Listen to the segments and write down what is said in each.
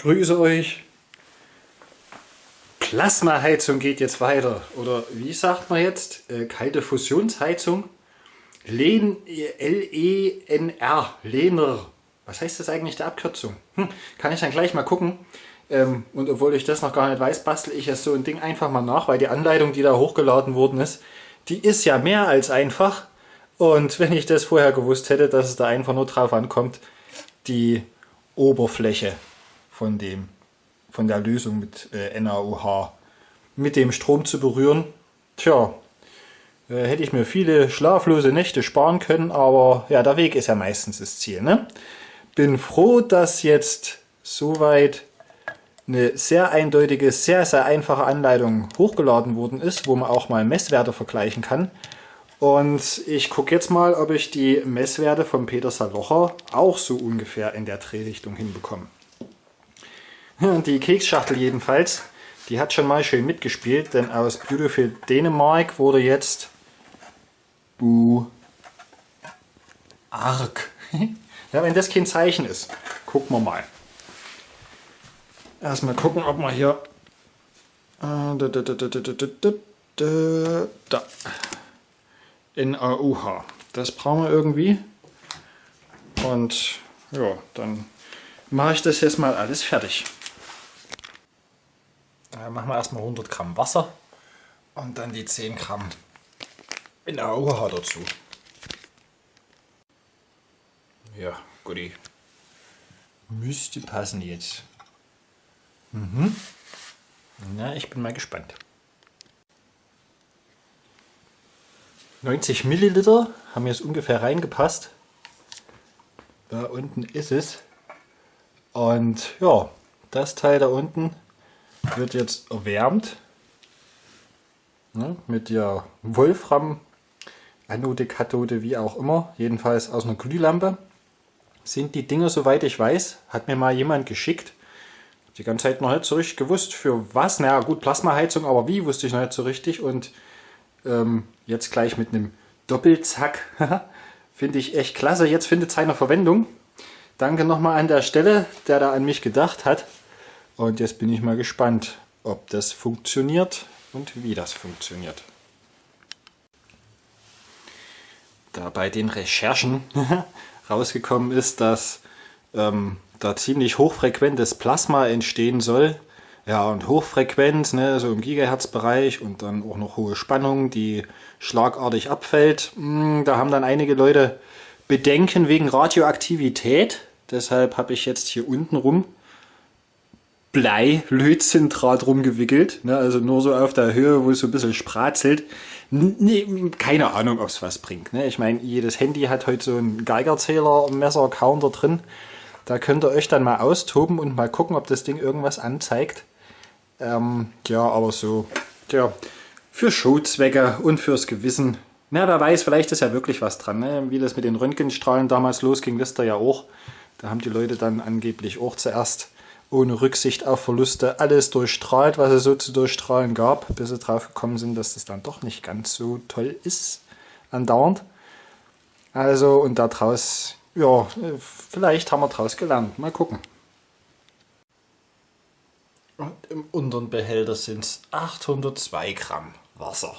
Grüße euch. Plasmaheizung geht jetzt weiter. Oder wie sagt man jetzt? Äh, kalte Fusionsheizung. L-E-N-R. Lehner. Was heißt das eigentlich der Abkürzung? Hm, kann ich dann gleich mal gucken. Ähm, und obwohl ich das noch gar nicht weiß, bastel ich jetzt so ein Ding einfach mal nach, weil die Anleitung, die da hochgeladen worden ist, die ist ja mehr als einfach. Und wenn ich das vorher gewusst hätte, dass es da einfach nur drauf ankommt, die Oberfläche von dem von der Lösung mit äh, NaOH mit dem Strom zu berühren. Tja, äh, hätte ich mir viele schlaflose Nächte sparen können, aber ja, der Weg ist ja meistens das Ziel. Ne? Bin froh, dass jetzt soweit eine sehr eindeutige, sehr, sehr einfache Anleitung hochgeladen worden ist, wo man auch mal Messwerte vergleichen kann. Und ich gucke jetzt mal, ob ich die Messwerte von Peter Salocher auch so ungefähr in der Drehrichtung hinbekomme. Die Keksschachtel jedenfalls, die hat schon mal schön mitgespielt, denn aus Beautiful Dänemark wurde jetzt Bu Ark. ja, wenn das kein Zeichen ist, gucken wir mal. Erstmal gucken, ob wir hier da in AUH. Das brauchen wir irgendwie. Und ja, dann mache ich das jetzt mal alles fertig. Dann machen wir erstmal 100 Gramm Wasser und dann die 10 Gramm in AUH dazu. Ja, guti. Müsste passen jetzt. Mhm. Na, ich bin mal gespannt. 90 Milliliter haben jetzt ungefähr reingepasst. Da unten ist es. Und ja, das Teil da unten wird jetzt erwärmt ne, mit der Wolfram Anode, Kathode, wie auch immer, jedenfalls aus einer Glühlampe. Sind die Dinger, soweit ich weiß, hat mir mal jemand geschickt, die ganze Zeit noch nicht so richtig gewusst, für was. Naja, gut, Plasmaheizung, aber wie, wusste ich noch nicht so richtig. Und ähm, jetzt gleich mit einem Doppelzack. Finde ich echt klasse. Jetzt findet es seine Verwendung. Danke nochmal an der Stelle, der da an mich gedacht hat. Und jetzt bin ich mal gespannt, ob das funktioniert und wie das funktioniert. Da bei den Recherchen rausgekommen ist, dass ähm, da ziemlich hochfrequentes Plasma entstehen soll. Ja, und Hochfrequenz, ne, so im Gigahertz-Bereich und dann auch noch hohe Spannung, die schlagartig abfällt. Hm, da haben dann einige Leute Bedenken wegen Radioaktivität. Deshalb habe ich jetzt hier unten rum Blei-Lötzendraht rumgewickelt. Ne, also nur so auf der Höhe, wo es so ein bisschen spratzelt. Nee, keine Ahnung, ob es was bringt. Ne? Ich meine, jedes Handy hat heute so einen Geigerzähler, Messer, Counter drin. Da könnt ihr euch dann mal austoben und mal gucken, ob das Ding irgendwas anzeigt. Ähm, ja, aber so, ja, für Showzwecke und fürs Gewissen. Na, wer weiß, vielleicht ist ja wirklich was dran. Ne? Wie das mit den Röntgenstrahlen damals losging, wisst ihr ja auch. Da haben die Leute dann angeblich auch zuerst ohne Rücksicht auf Verluste alles durchstrahlt, was es so zu durchstrahlen gab, bis sie drauf gekommen sind, dass das dann doch nicht ganz so toll ist, andauernd. Also, und daraus ja, vielleicht haben wir daraus gelernt. Mal gucken. Und im unteren Behälter sind es 802 Gramm Wasser.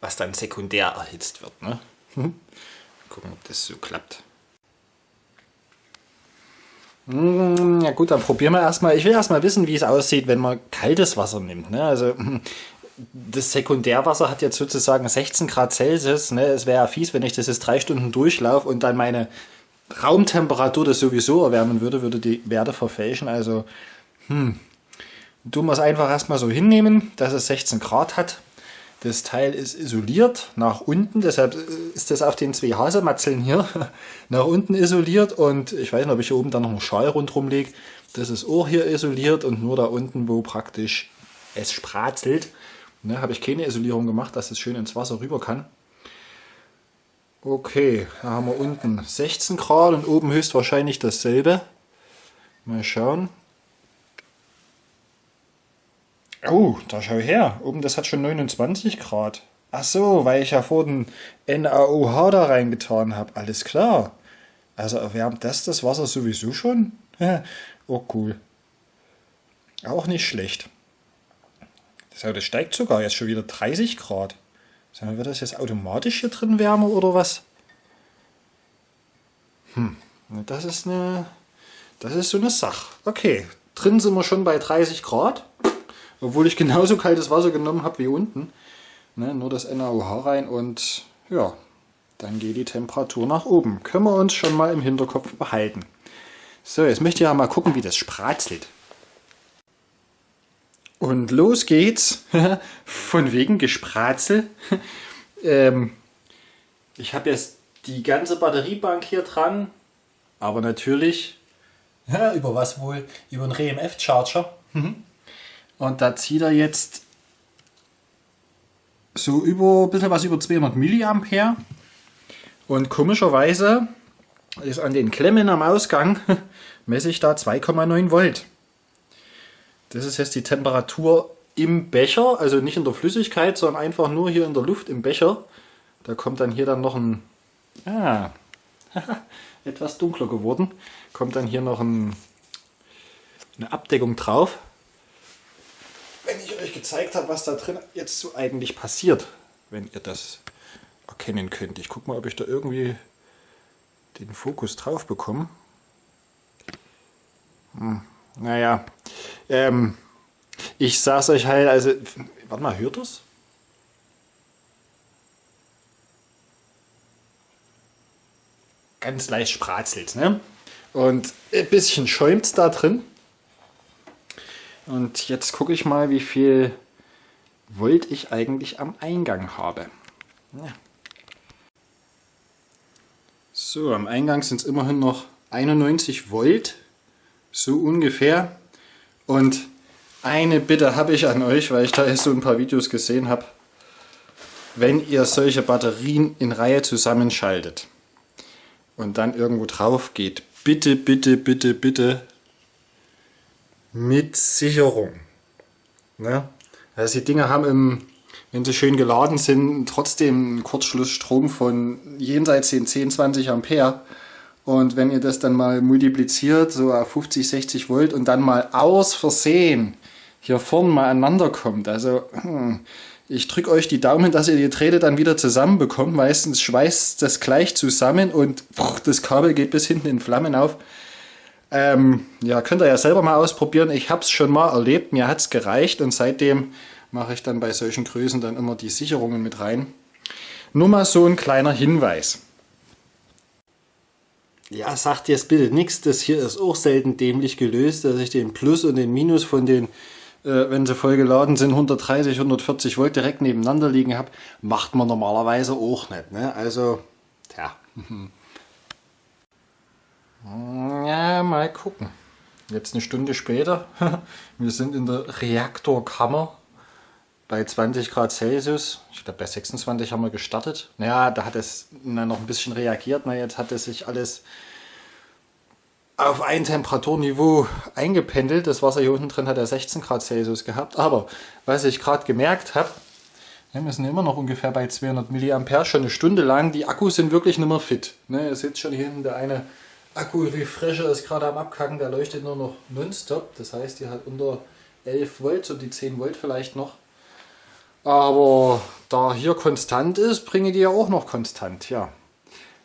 Was dann sekundär erhitzt wird. Ne? Hm. Gucken, ob das so klappt. Hm, ja gut, dann probieren wir erstmal. Ich will erstmal wissen, wie es aussieht, wenn man kaltes Wasser nimmt. Ne? Also das Sekundärwasser hat jetzt sozusagen 16 Grad Celsius. Ne? Es wäre ja fies, wenn ich das jetzt drei Stunden durchlaufe und dann meine Raumtemperatur das sowieso erwärmen würde, würde die Werte verfälschen. Also, hm, tun wir es einfach erstmal so hinnehmen, dass es 16 Grad hat. Das Teil ist isoliert nach unten, deshalb ist das auf den zwei Hasematzeln hier nach unten isoliert und ich weiß nicht, ob ich hier oben dann noch einen Schal rundherum lege. Das ist auch hier isoliert und nur da unten, wo praktisch es spratzelt, Ne, Habe ich keine Isolierung gemacht, dass es schön ins Wasser rüber kann. Okay, da haben wir unten 16 Grad und oben höchstwahrscheinlich dasselbe. Mal schauen. Oh, da schau her. Oben das hat schon 29 Grad. Ach so, weil ich ja vor den NaOH da reingetan habe. Alles klar. Also erwärmt das das Wasser sowieso schon? oh cool. Auch nicht schlecht. Das steigt sogar jetzt schon wieder 30 Grad. Wird das jetzt automatisch hier drin wärmer oder was? Hm, das ist eine, das ist so eine Sache. Okay, drin sind wir schon bei 30 Grad, obwohl ich genauso kaltes Wasser genommen habe wie unten. Ne, nur das NaOH rein und ja, dann geht die Temperatur nach oben. Können wir uns schon mal im Hinterkopf behalten. So, jetzt möchte ich ja mal gucken, wie das spratzelt. Und los geht's. Von wegen Gespratzel. ähm, ich habe jetzt die ganze Batteriebank hier dran. Aber natürlich, ja, über was wohl? Über einen RMF Charger. Mhm. Und da zieht er jetzt so über ein bisschen was über 200 Milliampere. Und komischerweise ist an den Klemmen am Ausgang messe ich da 2,9 Volt. Das ist jetzt die Temperatur im Becher, also nicht in der Flüssigkeit, sondern einfach nur hier in der Luft im Becher. Da kommt dann hier dann noch ein, ah, etwas dunkler geworden, kommt dann hier noch ein, eine Abdeckung drauf. Gezeigt habe, was da drin jetzt so eigentlich passiert, wenn ihr das erkennen könnt. Ich gucke mal, ob ich da irgendwie den Fokus drauf bekomme. Hm, naja, ähm, ich sag's euch halt, also, warte mal, hört das? Ganz leicht spratzelt, ne? Und ein bisschen schäumt da drin. Und jetzt gucke ich mal, wie viel Volt ich eigentlich am Eingang habe. Ja. So, am Eingang sind es immerhin noch 91 Volt, so ungefähr. Und eine Bitte habe ich an euch, weil ich da jetzt so ein paar Videos gesehen habe. Wenn ihr solche Batterien in Reihe zusammenschaltet und dann irgendwo drauf geht, bitte, bitte, bitte, bitte mit Sicherung. Ne? Also die Dinger haben im wenn sie schön geladen sind, trotzdem einen Kurzschlussstrom von jenseits den 10, 20 Ampere. Und wenn ihr das dann mal multipliziert, so auf 50, 60 Volt und dann mal aus Versehen hier vorne mal aneinander kommt, also hm, ich drücke euch die Daumen, dass ihr die Drähte dann wieder zusammenbekommt. Meistens schweißt das gleich zusammen und das Kabel geht bis hinten in Flammen auf. Ähm, ja, könnt ihr ja selber mal ausprobieren. Ich habe es schon mal erlebt, mir hat es gereicht und seitdem mache ich dann bei solchen Größen dann immer die Sicherungen mit rein. Nur mal so ein kleiner Hinweis. Ja, sagt jetzt bitte nichts, das hier ist auch selten dämlich gelöst, dass ich den Plus und den Minus von den, äh, wenn sie voll geladen sind, 130, 140 Volt direkt nebeneinander liegen habe. Macht man normalerweise auch nicht. Ne? Also, tja. Ja, mal gucken. Jetzt eine Stunde später. Wir sind in der Reaktorkammer bei 20 Grad Celsius, ich glaube bei 26 haben wir gestartet. Naja, da hat es noch ein bisschen reagiert. Na, jetzt hat es sich alles auf ein Temperaturniveau eingependelt. Das Wasser hier unten drin hat ja 16 Grad Celsius gehabt. Aber was ich gerade gemerkt habe, wir sind immer noch ungefähr bei 200 mA, schon eine Stunde lang. Die Akkus sind wirklich nicht mehr fit. Ne, ihr seht schon hier hinten, der eine Akku-Refresher ist gerade am Abkacken, der leuchtet nur noch nonstop. Das heißt, die hat unter 11 Volt, so die 10 Volt vielleicht noch. Aber da hier konstant ist, bringe die ja auch noch konstant, ja.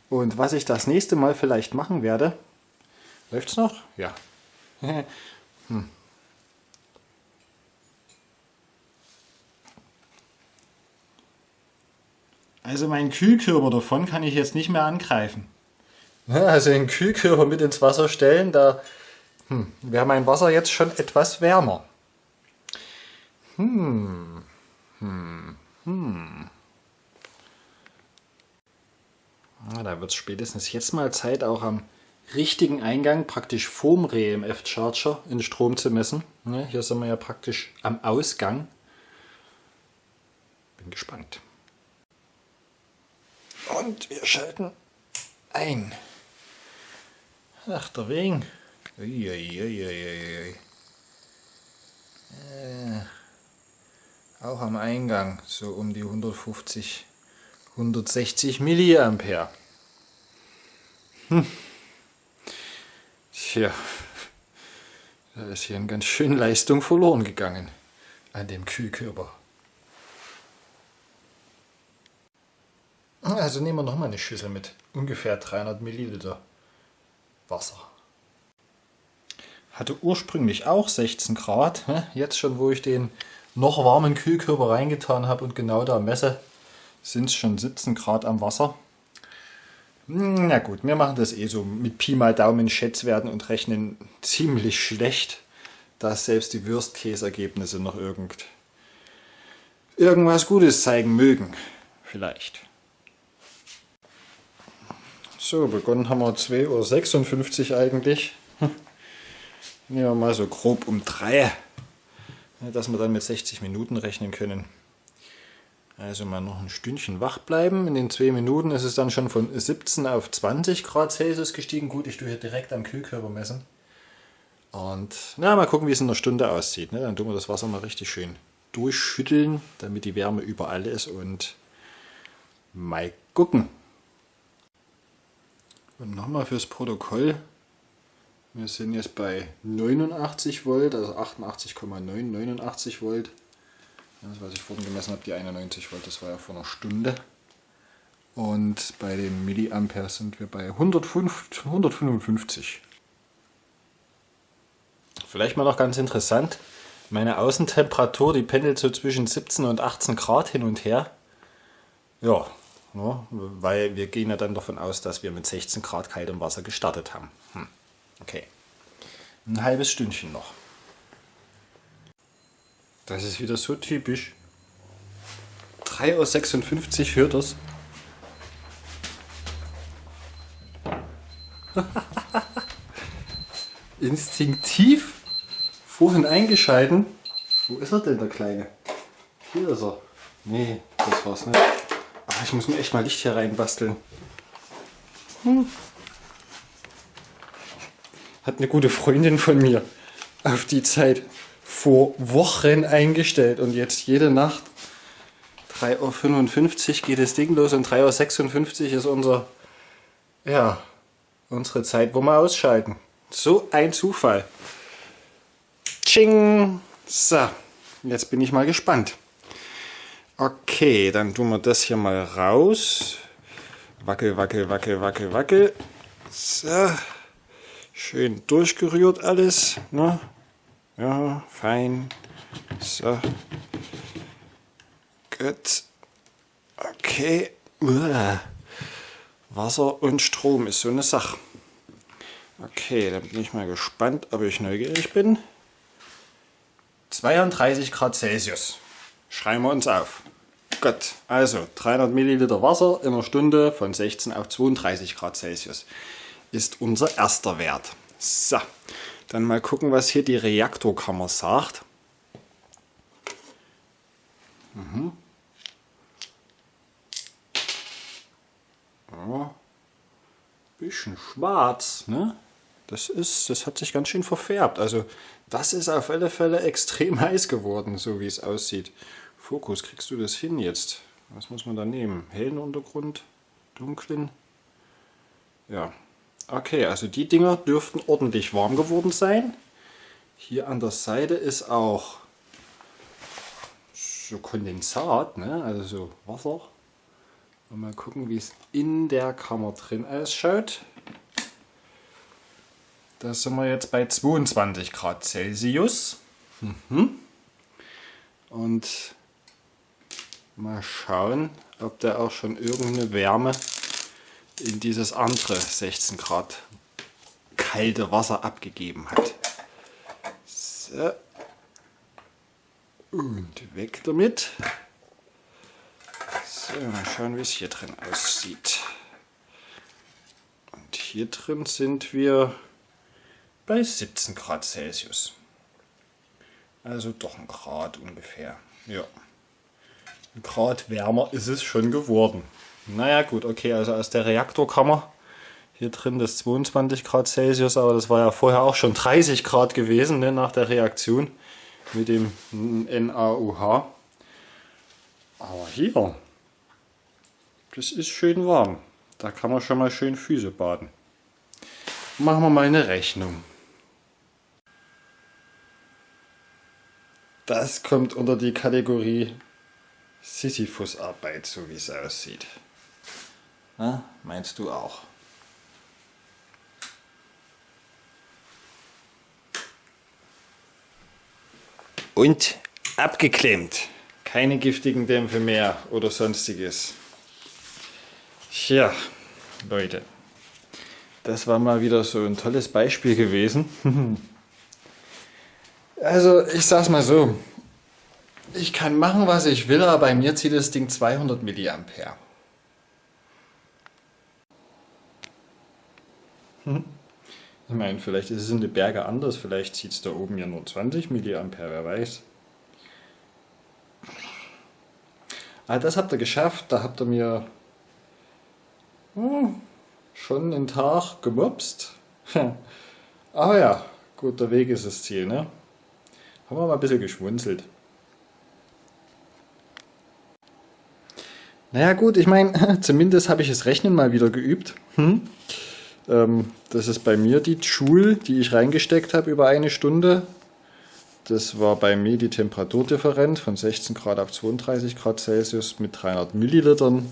Und was ich das nächste Mal vielleicht machen werde, läuft es noch? Ja. hm. Also meinen Kühlkörper davon kann ich jetzt nicht mehr angreifen. Also den Kühlkörper mit ins Wasser stellen, da hm, wäre mein Wasser jetzt schon etwas wärmer. Hm. Hm. Hm. Ah, da wird es spätestens jetzt mal Zeit, auch am richtigen Eingang, praktisch vorm RMF-Charger, in Strom zu messen. Ne, hier sind wir ja praktisch am Ausgang. Bin gespannt. Und wir schalten ein. Ach, der Wegen. Uiuiuiui. Äh. Auch am Eingang so um die 150, 160 Milliampere. Hm. Tja, Da ist hier eine ganz schön Leistung verloren gegangen an dem Kühlkörper. Also nehmen wir nochmal eine Schüssel mit ungefähr 300 Milliliter Wasser. Hatte ursprünglich auch 16 Grad. Jetzt schon, wo ich den noch warmen Kühlkörper reingetan habe und genau da messe, sind es schon 17 Grad am Wasser. Na gut, wir machen das eh so mit Pi mal Daumen Schätzwerten und rechnen ziemlich schlecht, dass selbst die Würstkäsergebnisse noch irgend, irgendwas Gutes zeigen mögen. Vielleicht. So, begonnen haben wir 2.56 Uhr eigentlich. Nehmen wir mal so grob um 3, dass wir dann mit 60 Minuten rechnen können. Also mal noch ein Stündchen wach bleiben. In den zwei Minuten ist es dann schon von 17 auf 20 Grad Celsius gestiegen. Gut, ich tue hier direkt am Kühlkörper messen. Und na, mal gucken, wie es in einer Stunde aussieht. Ne? Dann tun wir das Wasser mal richtig schön durchschütteln, damit die Wärme überall ist und mal gucken. Und nochmal fürs Protokoll. Wir sind jetzt bei 89 Volt, also 88,9, 89 Volt. Das, was ich vorhin gemessen habe, die 91 Volt, das war ja vor einer Stunde. Und bei den Milliampere sind wir bei 105, 155. Vielleicht mal noch ganz interessant, meine Außentemperatur, die pendelt so zwischen 17 und 18 Grad hin und her. Ja, ja weil wir gehen ja dann davon aus, dass wir mit 16 Grad kaltem Wasser gestartet haben. Hm. Okay, ein halbes Stündchen noch. Das ist wieder so typisch. 3.56 Uhr hört das. Instinktiv vorhin eingeschalten. Wo ist er denn, der Kleine? Hier ist er. Nee, das war's nicht. Ach, ich muss mir echt mal Licht hier reinbasteln. Hm. Hat eine gute Freundin von mir auf die Zeit vor Wochen eingestellt und jetzt jede Nacht 3.55 Uhr geht das Ding los und 3.56 Uhr ist unser, ja, unsere Zeit, wo wir ausschalten. So ein Zufall. Tsching! So, jetzt bin ich mal gespannt. Okay, dann tun wir das hier mal raus. Wackel, wackel, wackel, wackel, wackel. So, schön durchgerührt alles. Ne? Ja, fein. So. Gut. Okay. Uah. Wasser und Strom ist so eine Sache. Okay, dann bin ich mal gespannt, ob ich neugierig bin. 32 Grad Celsius. Schreiben wir uns auf. Gut, also 300 Milliliter Wasser in einer Stunde von 16 auf 32 Grad Celsius ist unser erster Wert. So, dann mal gucken, was hier die Reaktorkammer sagt. Mhm. Ja, bisschen schwarz, ne? Das ist, das hat sich ganz schön verfärbt. Also das ist auf alle Fälle extrem heiß geworden, so wie es aussieht. Fokus, kriegst du das hin jetzt? Was muss man da nehmen? Hellen Untergrund, dunklen? Ja, Okay, also die Dinger dürften ordentlich warm geworden sein. Hier an der Seite ist auch so Kondensat, ne? also so Wasser. Mal gucken, wie es in der Kammer drin ausschaut. Da sind wir jetzt bei 22 Grad Celsius. Mhm. Und mal schauen, ob da auch schon irgendeine Wärme in dieses andere 16 Grad kalte Wasser abgegeben hat. So. Und weg damit. So, mal schauen, wie es hier drin aussieht. Und hier drin sind wir bei 17 Grad Celsius. Also doch ein Grad ungefähr. Ja. Ein Grad wärmer ist es schon geworden. Naja gut, okay, also aus der Reaktorkammer hier drin das 22 Grad Celsius, aber das war ja vorher auch schon 30 Grad gewesen ne, nach der Reaktion mit dem NaOH. Aber hier, das ist schön warm. Da kann man schon mal schön Füße baden. Machen wir mal eine Rechnung. Das kommt unter die Kategorie Sisyphus-Arbeit, so wie es aussieht. Na, meinst du auch? Und abgeklemmt. Keine giftigen Dämpfe mehr oder sonstiges. Tja, Leute. Das war mal wieder so ein tolles Beispiel gewesen. also, ich sag's mal so. Ich kann machen, was ich will, aber bei mir zieht das Ding 200 mA. Ich meine, vielleicht ist es in den Bergen anders, vielleicht zieht es da oben ja nur 20 mA, wer weiß. Ah, das habt ihr geschafft, da habt ihr mir hm, schon einen Tag gemobst. Aber ja, guter Weg ist das Ziel, ne? Haben wir mal ein bisschen geschmunzelt. Naja gut, ich meine, zumindest habe ich das Rechnen mal wieder geübt. Hm? Ähm, das ist bei mir die Joule, die ich reingesteckt habe über eine Stunde. Das war bei mir die Temperaturdifferenz von 16 Grad auf 32 Grad Celsius mit 300 Millilitern.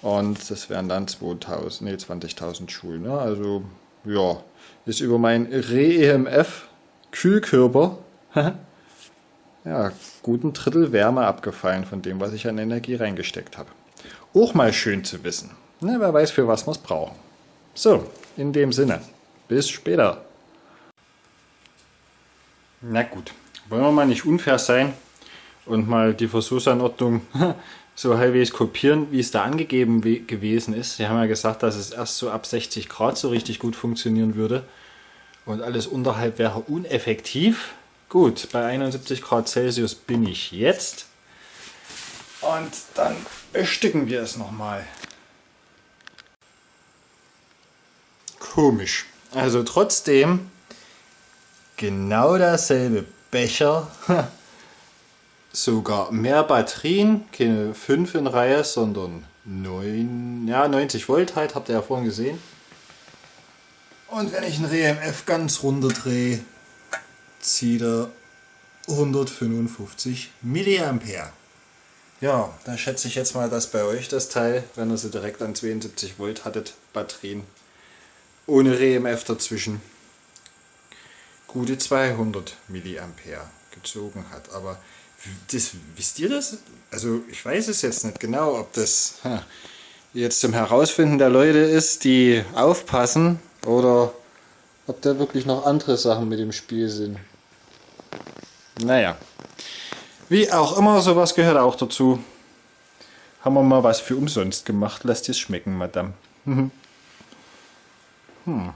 Und das wären dann 2000, nee, 20.000 Joule. Ne? Also, ja, ist über mein Re-EMF Kühlkörper ja, guten Drittel Wärme abgefallen von dem, was ich an Energie reingesteckt habe. Auch mal schön zu wissen. Ne, wer weiß, für was wir es brauchen. So, in dem Sinne. Bis später. Na gut, wollen wir mal nicht unfair sein und mal die Versuchsanordnung so halbwegs kopieren, wie es da angegeben gewesen ist. Sie haben ja gesagt, dass es erst so ab 60 Grad so richtig gut funktionieren würde und alles unterhalb wäre uneffektiv. Gut, bei 71 Grad Celsius bin ich jetzt und dann bestücken wir es nochmal. Komisch. Also trotzdem genau derselbe Becher, sogar mehr Batterien, keine 5 in Reihe, sondern 9, ja 90 Volt halt, habt ihr ja vorhin gesehen. Und wenn ich ein RMF ganz runter drehe, zieht er 155 Milliampere. Ja, da schätze ich jetzt mal, dass bei euch das Teil, wenn ihr sie direkt an 72 Volt hattet, Batterien ohne RMF dazwischen gute 200 Milliampere gezogen hat. Aber das, wisst ihr das? Also ich weiß es jetzt nicht genau, ob das jetzt zum Herausfinden der Leute ist, die aufpassen oder ob da wirklich noch andere Sachen mit dem Spiel sind. Naja, wie auch immer, sowas gehört auch dazu. Haben wir mal was für umsonst gemacht. Lasst es schmecken, Madame. hm.